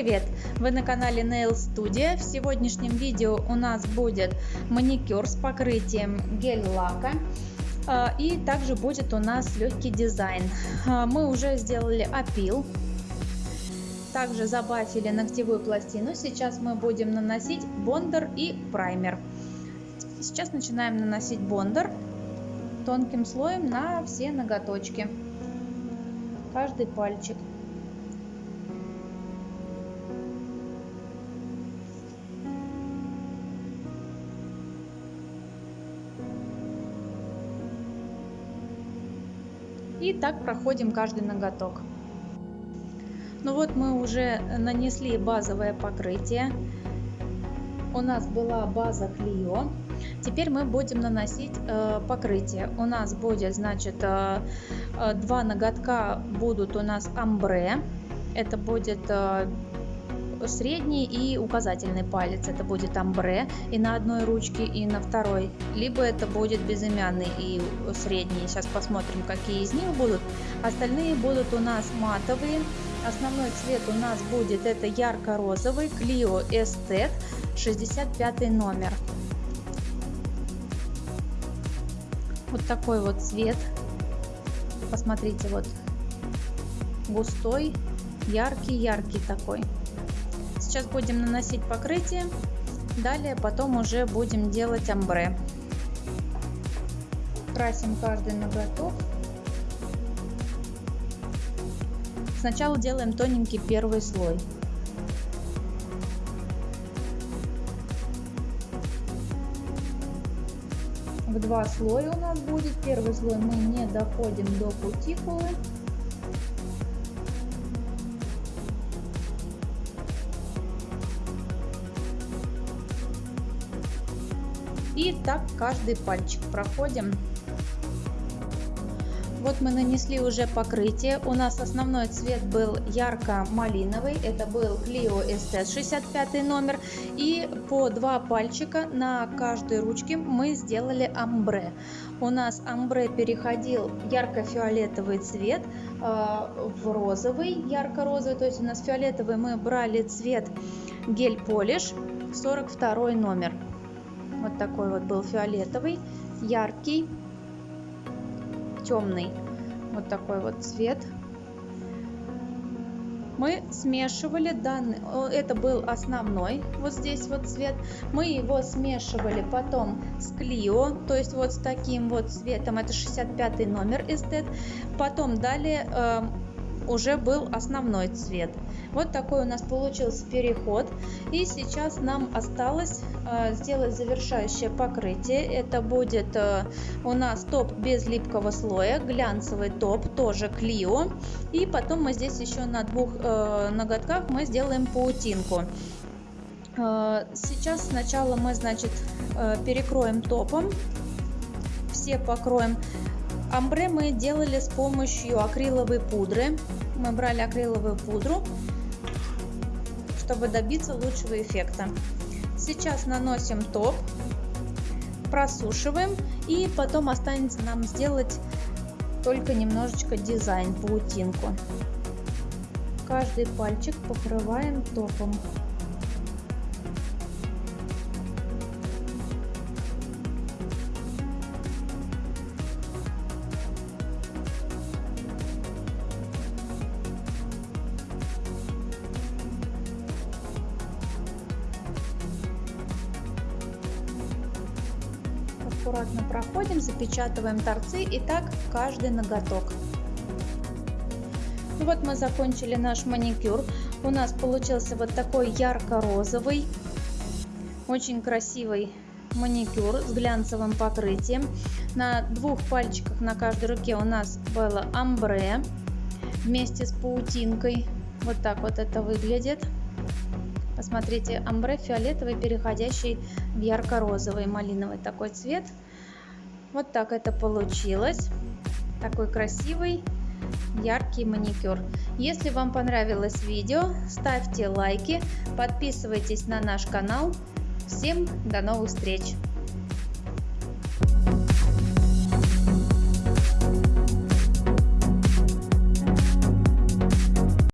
привет! Вы на канале Nail Studio. В сегодняшнем видео у нас будет маникюр с покрытием гель-лака. А, и также будет у нас легкий дизайн. А, мы уже сделали опил. Также забафили ногтевую пластину. Сейчас мы будем наносить бондер и праймер. Сейчас начинаем наносить бондер тонким слоем на все ноготочки. Каждый пальчик. И так проходим каждый ноготок. Ну вот мы уже нанесли базовое покрытие. У нас была база Клио. Теперь мы будем наносить э, покрытие. У нас будет, значит, э, э, два ноготка будут у нас амбре. Это будет э, средний и указательный палец. Это будет амбре и на одной ручке и на второй. Либо это будет безымянный и средний. Сейчас посмотрим какие из них будут. Остальные будут у нас матовые. Основной цвет у нас будет это ярко-розовый Clio Estet 65 номер. Вот такой вот цвет. Посмотрите вот густой яркий яркий такой Сейчас будем наносить покрытие. Далее потом уже будем делать амбре. Красим каждый ноготок. Сначала делаем тоненький первый слой. В два слоя у нас будет. Первый слой мы не доходим до кутикулы. И так каждый пальчик проходим. Вот мы нанесли уже покрытие. У нас основной цвет был ярко-малиновый. Это был Clio ST 65 номер. И по два пальчика на каждой ручке мы сделали амбре. У нас амбре переходил ярко-фиолетовый цвет э, в розовый, ярко-розовый. То есть у нас фиолетовый мы брали цвет гель-полиш 42 номер. Вот такой вот был фиолетовый, яркий, темный. Вот такой вот цвет. Мы смешивали данный, это был основной, вот здесь вот цвет. Мы его смешивали потом с Клио, то есть вот с таким вот цветом, это 65 номер эстет. Потом далее э, уже был основной цвет. Вот такой у нас получился переход. И сейчас нам осталось э, сделать завершающее покрытие. Это будет э, у нас топ без липкого слоя, глянцевый топ, тоже Клио. И потом мы здесь еще на двух э, ноготках мы сделаем паутинку. Сейчас сначала мы, значит, перекроем топом. Все покроем. Амбре мы делали с помощью акриловой пудры. Мы брали акриловую пудру, чтобы добиться лучшего эффекта. Сейчас наносим топ, просушиваем и потом останется нам сделать только немножечко дизайн, паутинку. Каждый пальчик покрываем топом. Аккуратно проходим, запечатываем торцы и так каждый ноготок. Вот мы закончили наш маникюр. У нас получился вот такой ярко-розовый, очень красивый маникюр с глянцевым покрытием. На двух пальчиках на каждой руке у нас было амбре вместе с паутинкой. Вот так вот это выглядит. Посмотрите, амбре фиолетовый, переходящий в ярко-розовый, малиновый такой цвет. Вот так это получилось. Такой красивый, яркий маникюр. Если вам понравилось видео, ставьте лайки, подписывайтесь на наш канал. Всем до новых встреч!